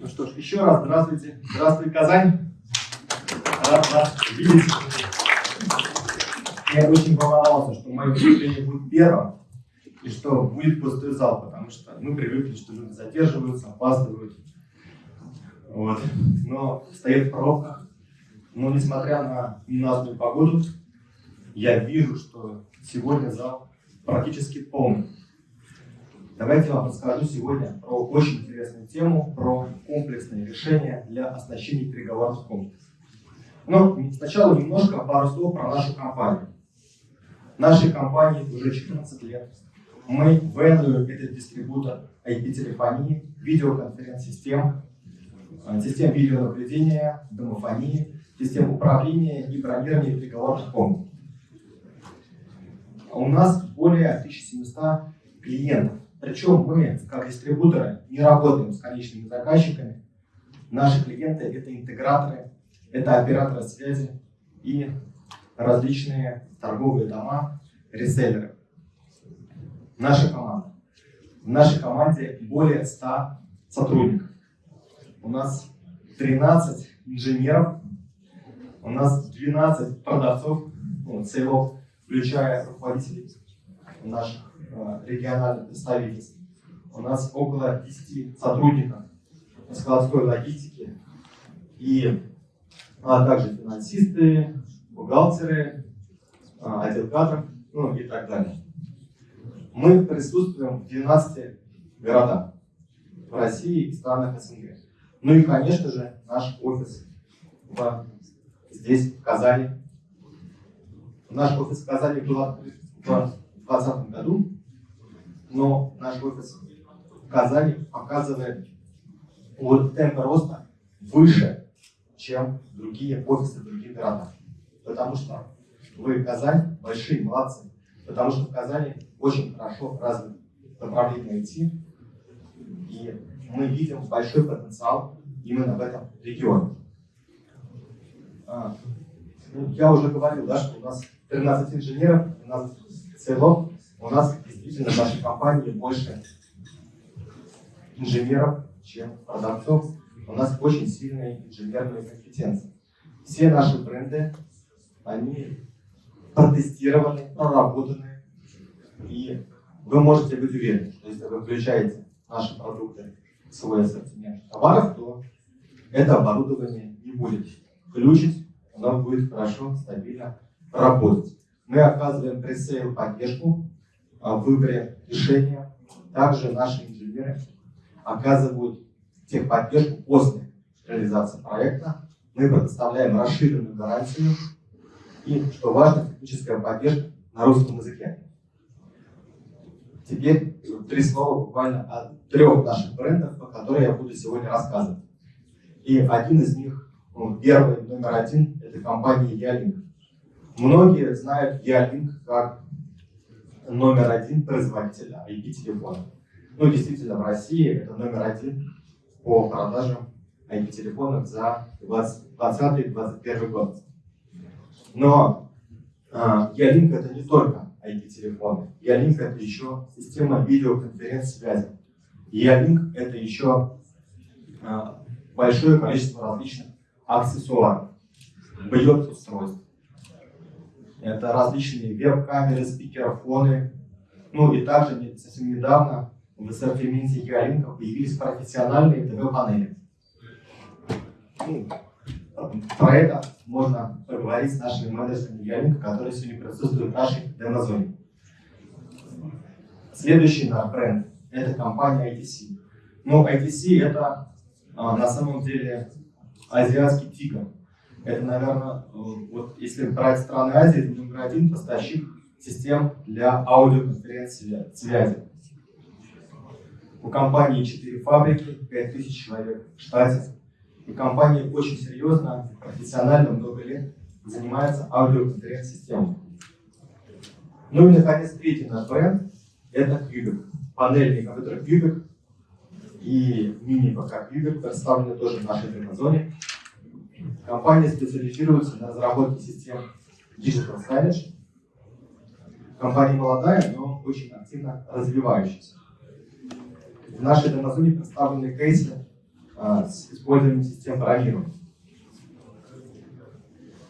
Ну что ж, еще раз здравствуйте. Здравствуй, Казань. Рад вас видеть. Я очень волновался, что мое выступление будет первым, и что будет пустой зал, потому что мы привыкли, что люди задерживаются, опаздывают. Вот. Но стоят в пробках. Но несмотря на ненастную погоду, я вижу, что сегодня зал практически полный. Давайте я вам расскажу сегодня про очень интересную тему, про комплексные решения для оснащения переговорных комплексов. Но сначала немножко пару слов про нашу компанию. Нашей компании уже 14 лет. Мы Venue – это дистрибутор IP-телефонии, видеоконференц-систем, э, систем видеонаблюдения, домофонии, систем управления и бронирования переговорных комнат. У нас более 1700 клиентов. Причем мы, как дистрибуторы, не работаем с конечными заказчиками. Наши клиенты – это интеграторы, это операторы связи и различные торговые дома, реселлеры. Наша команда. В нашей команде более 100 сотрудников. У нас 13 инженеров, у нас 12 продавцов, ну, сейлов, включая руководителей наших региональных представительств. У нас около 10 сотрудников складской логистики и а также финансисты, бухгалтеры, а, отдел кадров, ну и так далее. Мы присутствуем в 12 городах в России и странах СНГ. Ну и, конечно же, наш офис в, здесь, в Казани. Наш офис в Казани был открыт в 2020 году, но наш офис в Казани показывает вот темп роста выше, чем другие офисы других городах. Потому что вы Казань большие молодцы. Потому что в Казани очень хорошо развито направление IT, и мы видим большой потенциал именно в этом регионе. А, ну, я уже говорил, да, что у нас 13 инженеров, у нас целов, у нас действительно в нашей компании больше инженеров, чем продавцов. У нас очень сильные инженерные компетенции. Все наши бренды, они протестированы, проработаны, и вы можете быть уверены, что если вы включаете наши продукты в свой ассортимент товаров, то это оборудование не будет включить, оно будет хорошо, стабильно работать. Мы оказываем пресейл поддержку выборе решения. Также наши инженеры оказывают техподдержку после реализации проекта. Мы предоставляем расширенную гарантию и, что важно, техническая поддержка на русском языке. Теперь три слова буквально о трех наших брендах, о которых я буду сегодня рассказывать. И один из них, ну, первый, номер один, это компания Ялинк. Многие знают Ялинк как номер один производителя IP-телефонов. Ну, действительно, в России это номер один по продажам IP-телефонов за 2020-2021 год. Но а, Ялинк это не только IP-телефоны. Ялинк это еще система видеоконференц-связи. Ялинк это еще а, большое количество различных аксессуаров, бьет устройств. Это различные веб-камеры, спикерофоны. Ну и также совсем недавно в ассортименте Ялинка появились профессиональные ТВ-панели. Ну, про это можно поговорить с нашими менеджерами Ялинка, которые сегодня присутствуют в нашей демозоне. Следующий наш бренд – это компания ITC. Ну, ITC – это а, на самом деле азиатский тигр. Это, наверное, вот если брать страны Азии, это номер один поставщик систем для аудиоконференц-связи. У компании 4 фабрики, 5000 человек в штате. И компания очень серьезно, профессионально, много лет занимается аудиоконференц-системой. Ну и, наконец, третий наш бренд – это Cubic. Панельный компьютер Cubic и мини-ПК Cubic представлены тоже в нашей демозоне. Компания специализируется на разработке систем Digital Signage. Компания молодая, но очень активно развивающаяся. В нашей демозоне представлены кейсы а, с использованием систем бронирования.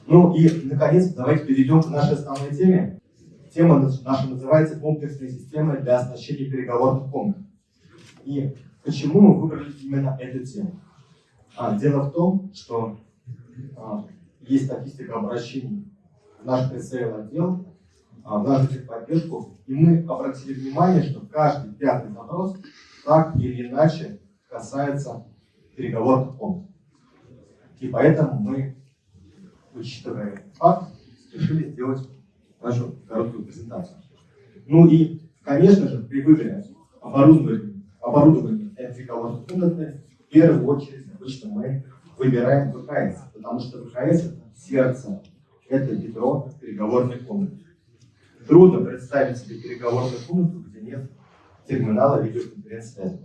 Ну и, наконец, давайте перейдем к нашей основной теме. Тема наша называется «Комплексные системы для оснащения переговорных комнат». И почему мы выбрали именно эту тему? А, дело в том, что есть статистика обращений в наш пресейл отдел, а, в нашу техподдержку, и мы обратили внимание, что каждый пятый запрос так или иначе касается переговорных комнат. И поэтому мы учитывая факт, решили сделать нашу короткую презентацию. Ну и, конечно же, при выборе оборудования, оборудования энтриковой комнаты, в первую очередь обычно мы выбираем ВКС, потому что ВКС это сердце, это ядро переговорной комнаты. Трудно представить себе переговорную комнату, где нет терминала видеоконференц-связи.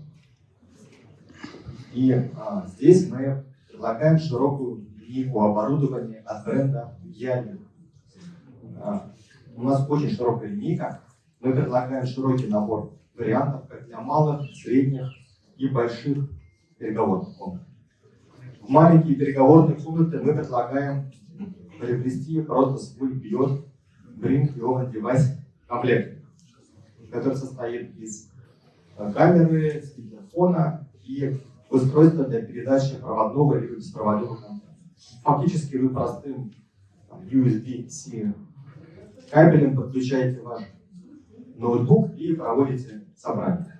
И а, здесь мы предлагаем широкую линейку оборудования от бренда Ялин. А, у нас очень широкая линейка. Мы предлагаем широкий набор вариантов как для малых, средних и больших переговорных комнат. В маленькие переговорные комнаты мы предлагаем приобрести просто свой Beyond Bring Your Device комплект, который состоит из камеры, телефона и устройства для передачи проводного или беспроводного контакта фактически вы простым USB-C кабелем подключаете ваш ноутбук и проводите собрание,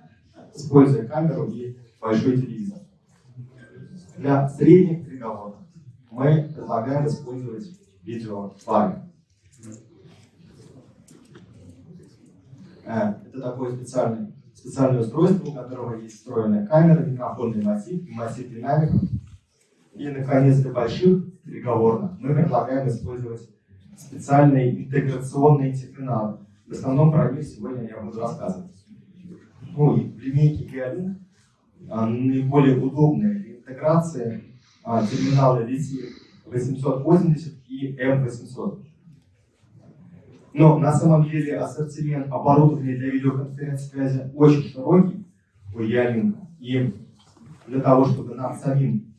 используя камеру и большой телевизор. Для средних переговоров мы предлагаем использовать видеофлаги. Э, это такое специальное, специальное устройство, у которого есть встроенная камера, микрофонный массив, массив динамиков, и, наконец, для больших переговорных мы предлагаем использовать специальные интеграционные терминалы. В основном про них сегодня я буду рассказывать. Ну и в линейке GeoLink а, наиболее удобные для интеграции а, терминалы VC 880 и M800. Но на самом деле ассортимент оборудования для видеоконференц-связи очень широкий у Ялинка. И для того, чтобы нам самим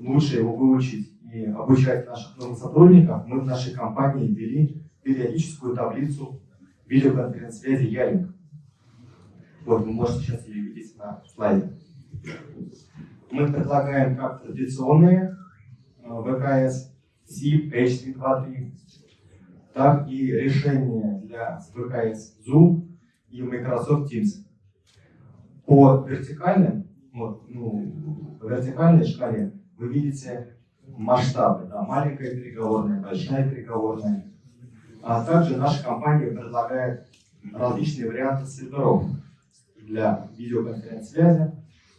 лучше его выучить и обучать наших новых сотрудников, мы в нашей компании ввели периодическую таблицу видеоконференц-связи Ялинг. Вот, вы можете сейчас ее видеть на слайде. Мы предлагаем как традиционные э, ВКС, SIP, H323, так и решения для ВКС Zoom и Microsoft Teams. По вертикальным, вот, ну, по вертикальной шкале вы видите масштабы, да, маленькая переговорная, большая переговорная. А также наша компания предлагает различные варианты серверов для видеоконференц-связи,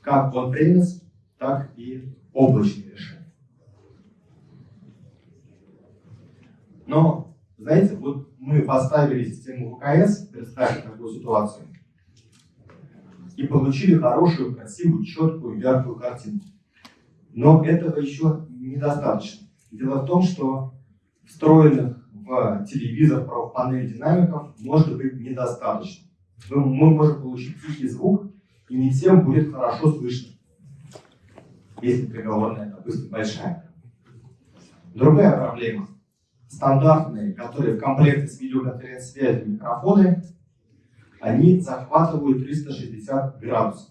как on-premise, так и облачные решения. Но, знаете, вот мы поставили систему ВКС, представили такую ситуацию, и получили хорошую, красивую, четкую, яркую картинку. Но этого еще недостаточно. Дело в том, что встроенных в телевизор в динамиков может быть недостаточно. Мы, мы можем получить тихий звук, и не всем будет хорошо слышно, если приговорная, допустим, большая. Другая проблема. Стандартные, которые в комплекте с видеоконференц-связью микрофоны, они захватывают 360 градусов.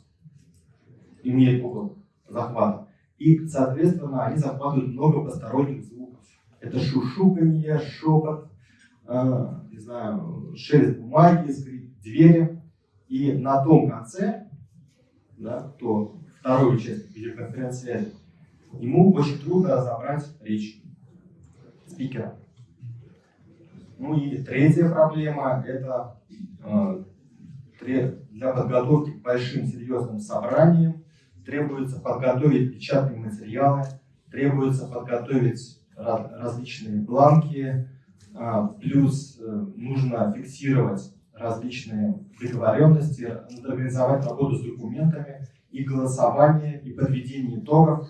Имеют угол захвата. И, соответственно, они захватывают много посторонних звуков. Это шушуканье, шепот, э, не знаю, шелест бумаги, скрип двери. И на том конце, да, кто вторую часть видеоконференц-связи, ему очень трудно разобрать речь спикера. Ну и третья проблема – это э, для подготовки к большим серьезным собраниям требуется подготовить печатные материалы, требуется подготовить различные бланки, а, плюс э, нужно фиксировать различные договоренности, организовать работу с документами и голосование, и подведение итогов.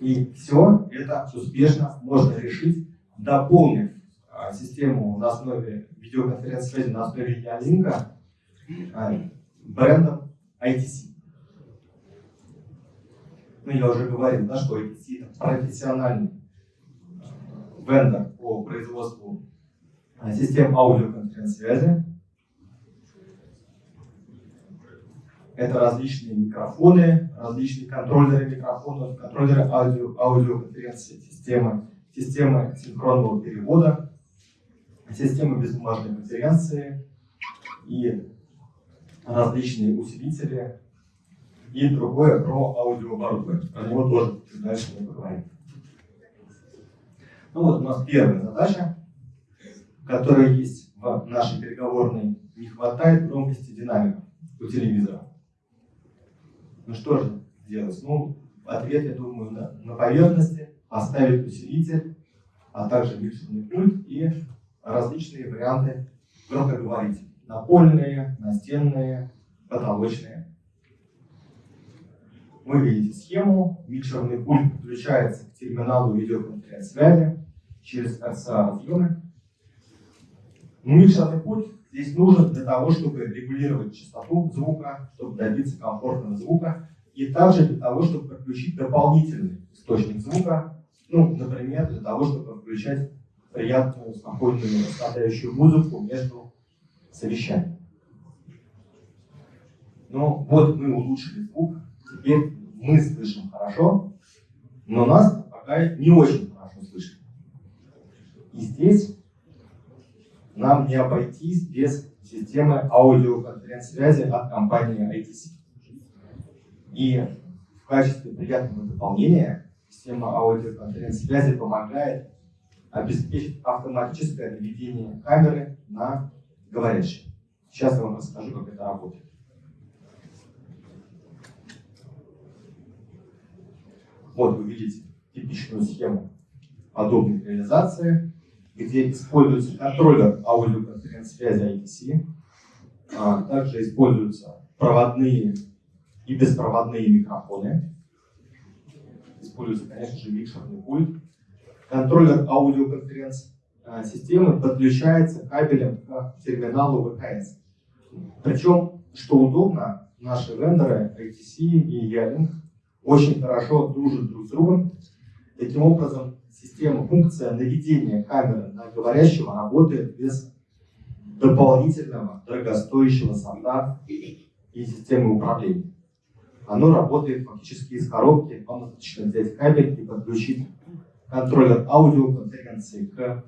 И все это успешно можно решить, дополнив а, систему на основе видеоконференц-связи на основе Ялинка а, брендом ITC. ну, я уже говорил, да, что APC это профессиональный вендор по производству а, систем аудиоконференц-связи. Это различные микрофоны, различные контроллеры микрофонов, контроллеры аудио, аудиоконференц-системы, системы синхронного перевода, системы безбумажной конференции и различные усилители и другое про аудиооборудование. Про него тоже чуть дальше мы поговорим. Ну вот у нас первая задача, которая есть в нашей переговорной. Не хватает громкости динамиков у телевизора. Ну что же делать? Ну, ответ, я думаю, на, на поверхности. Поставить усилитель, а также микшерный пульт и различные варианты громкоговорителей. Напольные, настенные, потолочные. Вы видите схему. Микшерный пульт подключается к терминалу видеоконференц-связи через RCA-разъемы. Микшерный пульт здесь нужен для того, чтобы регулировать частоту звука, чтобы добиться комфортного звука, и также для того, чтобы подключить дополнительный источник звука, ну, например, для того, чтобы включать приятную, спокойную, расслабляющую музыку между совещаниями. Ну, вот мы улучшили звук, теперь мы слышим хорошо, но нас пока не очень хорошо слышно. И здесь нам не обойтись без системы аудиоконференц-связи от компании ITC. И в качестве приятного дополнения система аудиоконференц-связи помогает обеспечить автоматическое наведение камеры на говорящего. Сейчас я вам расскажу, как это работает. Вот вы видите типичную схему подобной реализации, где используется контроллер аудиоконференц-связи ITC, а также используются проводные и беспроводные микрофоны, используется, конечно же, микшерный пульт. Контроллер аудиоконференц-системы подключается кабелем к терминалу ВКС. Причем, что удобно, наши вендоры ITC и Ялинг очень хорошо дружат друг с другом. Таким образом, система, функция наведения камеры на говорящего работает без дополнительного дорогостоящего софта и системы управления. Оно работает фактически из коробки. Вам достаточно взять кабель и подключить контроллер аудиоконференции к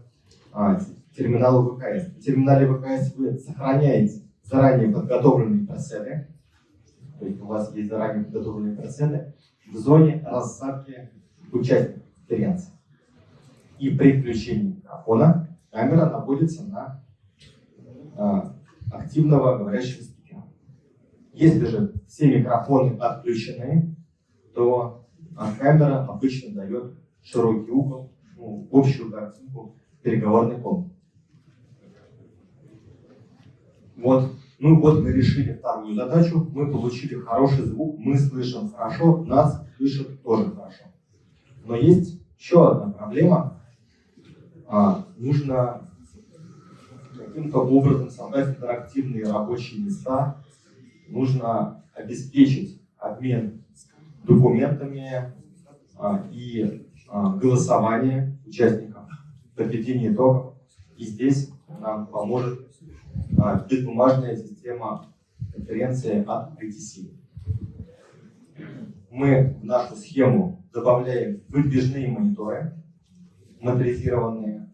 а, терминалу ВКС. В терминале ВКС вы сохраняете заранее подготовленные пресеты. То есть у вас есть заранее подготовленные пресеты в зоне рассадки участников конференции. И при включении микрофона камера находится на а, активного говорящего спикера. Если же все микрофоны отключены, то а, камера обычно дает широкий угол, ну, общую картинку переговорной комнаты. Вот ну вот мы решили вторую задачу, мы получили хороший звук, мы слышим хорошо, нас слышат тоже хорошо. Но есть еще одна проблема. А, нужно каким-то образом создать интерактивные рабочие места, нужно обеспечить обмен документами а, и а, голосование участников, подведение итогов. И здесь нам поможет беспомажная система конференции от ITC. Мы в нашу схему добавляем выдвижные мониторы, моторизированные.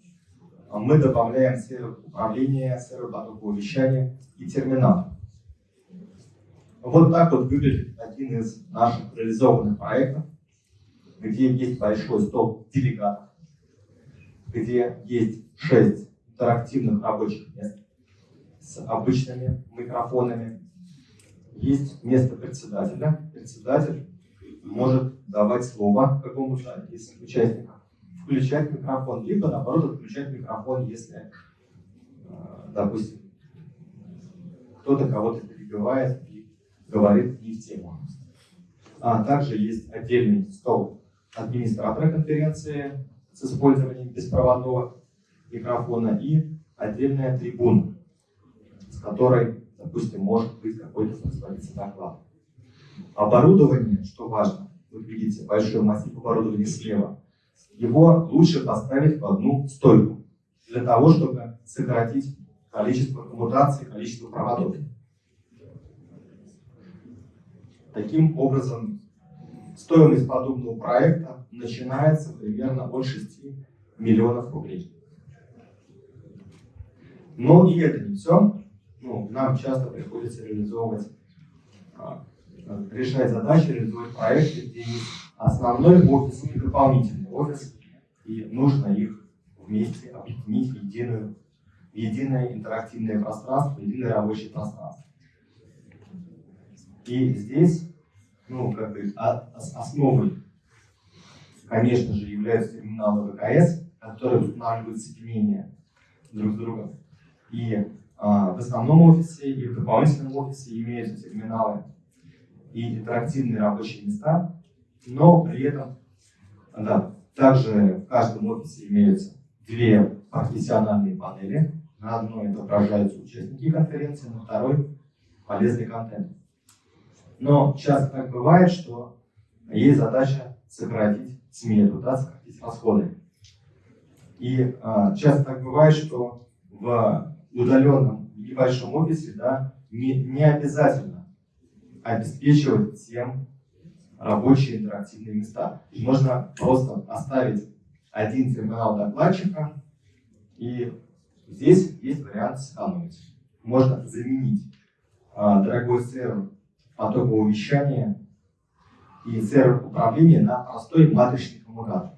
Мы добавляем сервер управления, сервер потокового вещания и терминал. Вот так вот выглядит один из наших реализованных проектов, где есть большой стол делегатов, где есть шесть интерактивных рабочих мест, с обычными микрофонами. Есть место председателя. Председатель может давать слово какому-то из участников, включать микрофон, либо наоборот отключать микрофон, если, э, допустим, кто-то кого-то перебивает и говорит не в тему. А также есть отдельный стол администратора конференции с использованием беспроводного микрофона и отдельная трибуна которой, допустим, может быть какой-то производиться доклад. Оборудование, что важно, вот видите, большой массив оборудования слева, его лучше поставить в одну стойку, для того, чтобы сократить количество коммутаций, количество проводов. Таким образом, стоимость подобного проекта начинается примерно от 6 миллионов рублей. Но и это не все. Ну, нам часто приходится реализовывать, а, решать задачи, реализовывать проекты, где есть основной офис и дополнительный офис, и нужно их вместе объединить в, единую, в единое интерактивное пространство, единое рабочее пространство. И здесь, ну, как бы, основой, конечно же, являются терминалы ВКС, которые устанавливают соединение друг с другом. И а, в основном офисе и в дополнительном офисе имеются терминалы и интерактивные рабочие места, но при этом да, также в каждом офисе имеются две профессиональные панели. На одной отображаются участники конференции, на второй полезный контент. Но часто так бывает, что есть задача сократить смету, да, сократить расходы. И а, часто так бывает, что в удаленном небольшом офисе да, не, не обязательно обеспечивать всем рабочие интерактивные места. Можно просто оставить один терминал докладчика, и здесь есть вариант сэкономить. Можно заменить а, дорогой сервер потокового вещания и сервер управления на простой матричный коммутатор.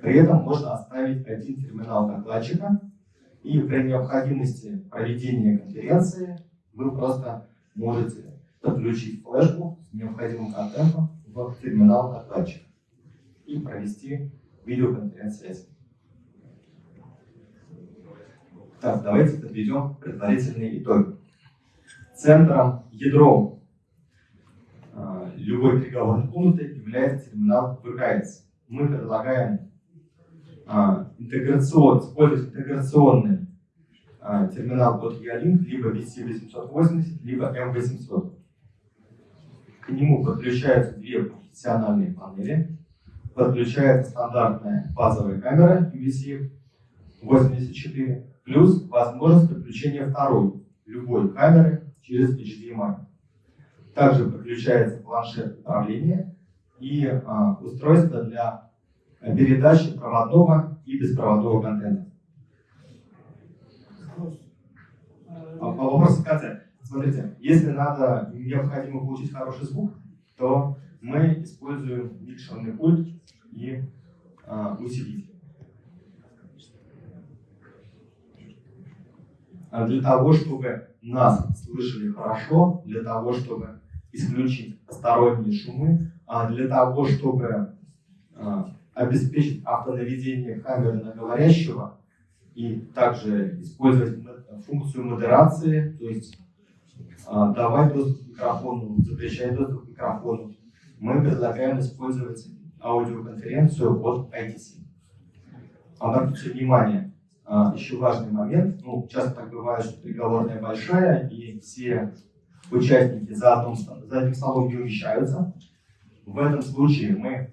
При этом можно оставить один терминал докладчика, и при необходимости проведения конференции вы просто можете подключить флешку с необходимым контентом в терминал докладчика и провести видеоконференц-связь. Так, давайте подведем предварительные итоги. Центром, ядром э, любой переговорной комнаты является терминал ВКС. Мы предлагаем а, интеграцион, использовать интеграционный а, терминал под E-Link, либо VC880, либо M800. К нему подключаются две профессиональные панели, подключается стандартная базовая камера VC84, плюс возможность подключения второй, любой камеры через HDMI. Также подключается планшет управления и а, устройство для передачи проводного и беспроводного контента. А, вопрос в конце. Смотрите, если надо, необходимо получить хороший звук, то мы используем микшерный пульт и а, усилитель. А для того, чтобы нас слышали хорошо, для того, чтобы исключить посторонние шумы, а для того, чтобы обеспечить автонаведение камеры на говорящего и также использовать функцию модерации, то есть давать доступ к микрофону, запрещать доступ к микрофону. Мы предлагаем использовать аудиоконференцию от ITC. Обратите внимание, а, еще важный момент, ну, часто так бывает, что переговорная большая, и все участники за, одном, за одним столом не умещаются. В этом случае мы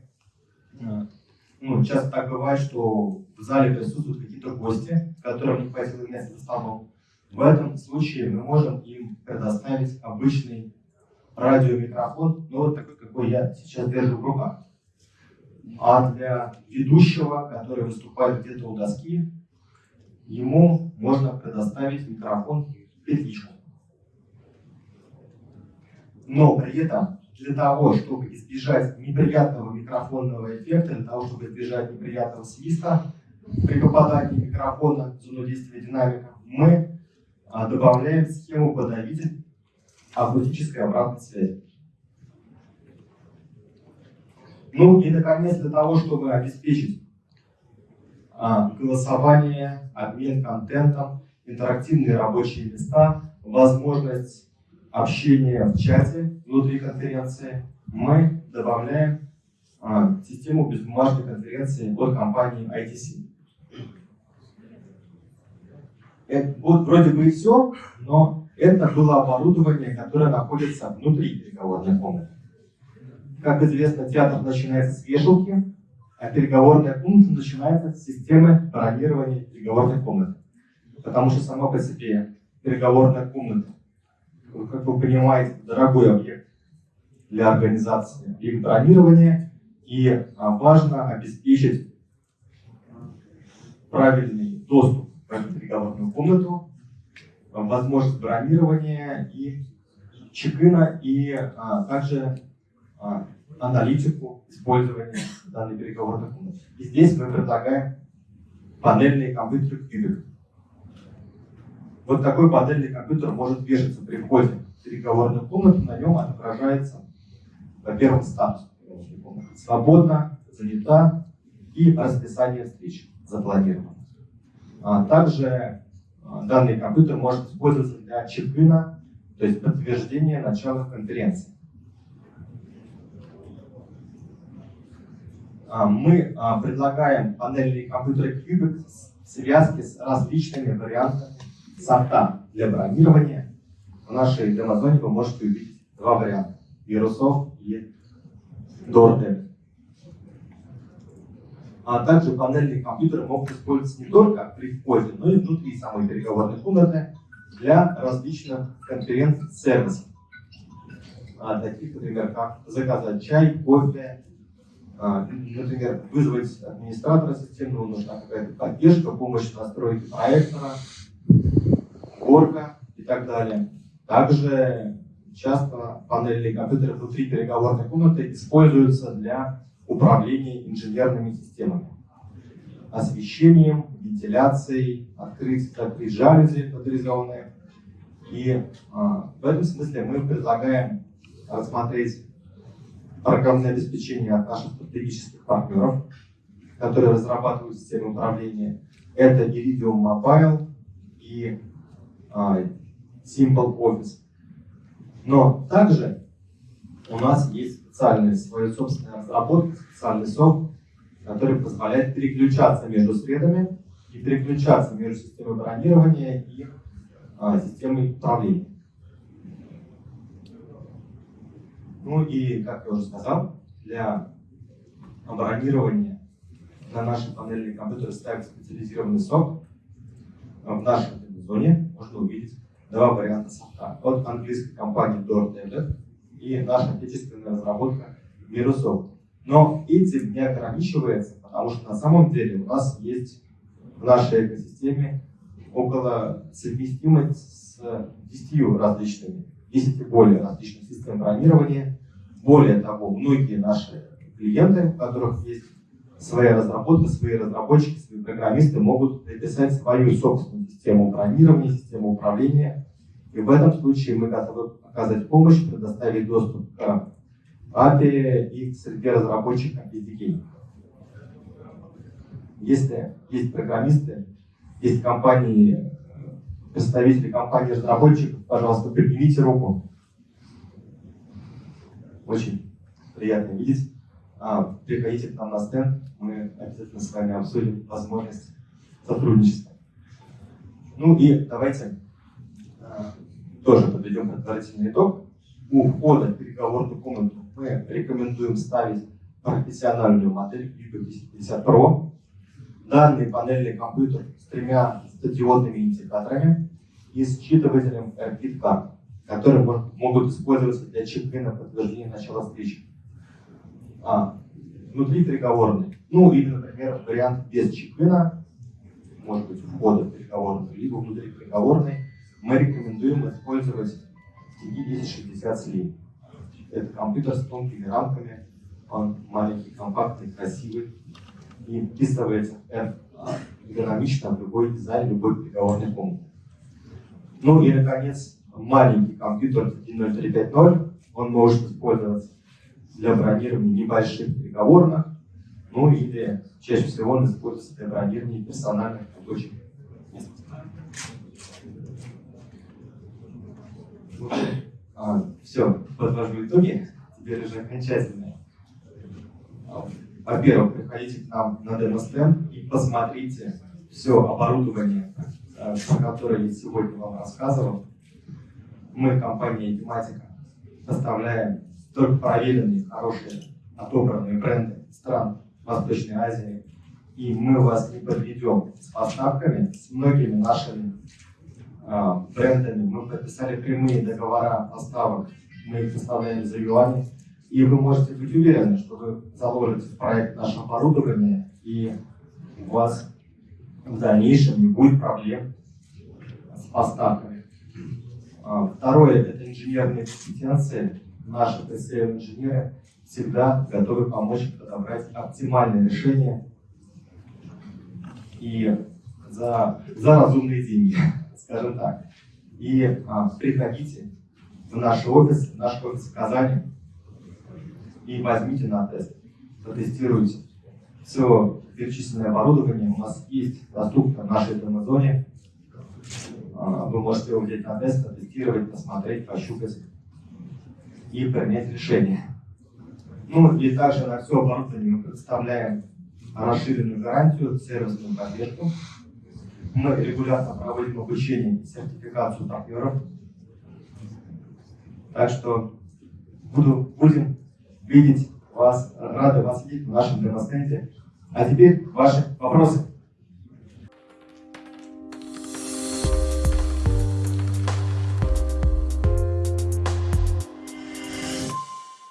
а, ну, часто так бывает, что в зале присутствуют какие-то гости, которым не хватило места за столом. В этом случае мы можем им предоставить обычный радиомикрофон, ну вот такой, какой я сейчас держу в руках. А для ведущего, который выступает где-то у доски, ему можно предоставить микрофон петличку. Но при этом для того, чтобы избежать неприятного микрофонного эффекта, для того, чтобы избежать неприятного свиста при попадании микрофона в зону действия динамика, мы а, добавляем схему подавитель акустической обратной связи. Ну и, наконец, для того, чтобы обеспечить а, голосование, обмен контентом, интерактивные рабочие места, возможность общения в чате внутри конференции, мы добавляем а, систему безбумажной конференции от компании ITC. Это, вот вроде бы и все, но это было оборудование, которое находится внутри переговорной комнаты. как известно, театр начинается с вешалки, а переговорная комната начинается с системы бронирования переговорной комнаты. Потому что сама по себе переговорная комната, как вы понимаете, дорогой объект для организации их бронирования, и а, важно обеспечить правильный доступ эту переговорную комнату, возможность бронирования и чекина, и а, также а, аналитику использования данной переговорной комнаты. И здесь мы предлагаем панельные компьютеры Cubic. Вот такой панельный компьютер может вешаться при входе в переговорную комнату, на нем отображается, во-первых, статус свободно, занята и расписание встреч запланировано. А также а, данный компьютер может использоваться для чекина, то есть подтверждения начала конференции. А, мы предлагаем панельные компьютеры Cubic в связке с различными вариантами софта для бронирования. В нашей демозоне вы можете увидеть два варианта – вирусов и DoorDev. А также панельные компьютеры могут использоваться не только при входе, но и внутри самой переговорной комнаты для различных конференц-сервисов. А, таких, например, как заказать чай, кофе, а, например, вызвать администратора системы, нужна какая-то поддержка, помощь в настройке проектора, горка и так далее. Также часто панельные компьютеры внутри переговорной комнаты используются для управления инженерными системами. Освещением, вентиляцией, открыть, закрыть жалюзи моторизованные. И а, в этом смысле мы предлагаем рассмотреть программное обеспечение от наших стратегических партнеров, которые разрабатывают системы управления. Это Iridium Mobile и а, Simple Office. Но также у нас есть специальная своя собственная разработка, специальный софт, который позволяет переключаться между средами и переключаться между системой бронирования и а, системой управления. Ну и, как я уже сказал, для бронирования на наши панельные компьютеры ставят специализированный софт. В нашей зоне можно увидеть два варианта софта. От английской компании DoorDash и наша отечественная разработка Microsoft. Но этим не ограничивается, потому что на самом деле у нас есть в нашей экосистеме около совместимой с 10 различными, 10 и более различных систем бронирования. Более того, многие наши клиенты, у которых есть своя разработка, свои разработчики, свои программисты могут написать свою собственную систему бронирования, систему управления. И в этом случае мы готовы оказать помощь, предоставить доступ к API и к среде разработчиков SDK. Если есть программисты, есть компании, представители компании разработчиков, пожалуйста, поднимите руку. Очень приятно видеть. А, приходите к нам на стенд, мы обязательно с вами обсудим возможность сотрудничества. Ну и давайте тоже подведем предварительный итог. У входа в переговорную комнату мы рекомендуем ставить профессиональную модель Vivo 1050 Pro. Данный панельный компьютер с тремя статиодными индикаторами и считывателем RFID карт, которые могут использоваться для чекина подтверждения начала встречи. А, внутри переговорной. Ну или, например, вариант без чекина, может быть, входа в переговорную, либо внутри переговорной мы рекомендуем использовать TD 1060 Slim. Это компьютер с тонкими рамками, он маленький, компактный, красивый и вписывается эргономично в любой дизайн, любой переговорной комнаты. Ну и, наконец, маленький компьютер TD0350, он может использоваться для бронирования небольших переговорных, ну или чаще всего он используется для бронирования персональных рабочих а, все, подвожу итоги. Теперь уже окончательные. Во-первых, приходите к нам на демо-стенд и посмотрите все оборудование, э, про которое я сегодня вам рассказывал. Мы, компания Тематика, поставляем только проверенные, хорошие, отобранные бренды стран Восточной Азии. И мы вас не подведем с поставками, с многими нашими брендами. Мы подписали прямые договора поставок, мы их поставляем за юани. И вы можете быть уверены, что вы заложите в проект наше оборудование, и у вас в дальнейшем не будет проблем с поставками. А, второе – это инженерные компетенции. Наши PCM-инженеры всегда готовы помочь подобрать оптимальное решение и за, за разумные деньги, скажем так. И а, приходите в наш офис, в наш офис в Казани и возьмите на тест, протестируйте. Все перечисленное оборудование у нас есть доступно в нашей демо-зоне. А, вы можете его взять на тест, протестировать, посмотреть, пощупать и принять решение. Ну и также на все оборудование мы предоставляем расширенную гарантию, сервисную поддержку. Мы регулярно проводим обучение и сертификацию партнеров. Так что буду, будем видеть вас, рады вас видеть в нашем демо-стенде. А теперь ваши вопросы.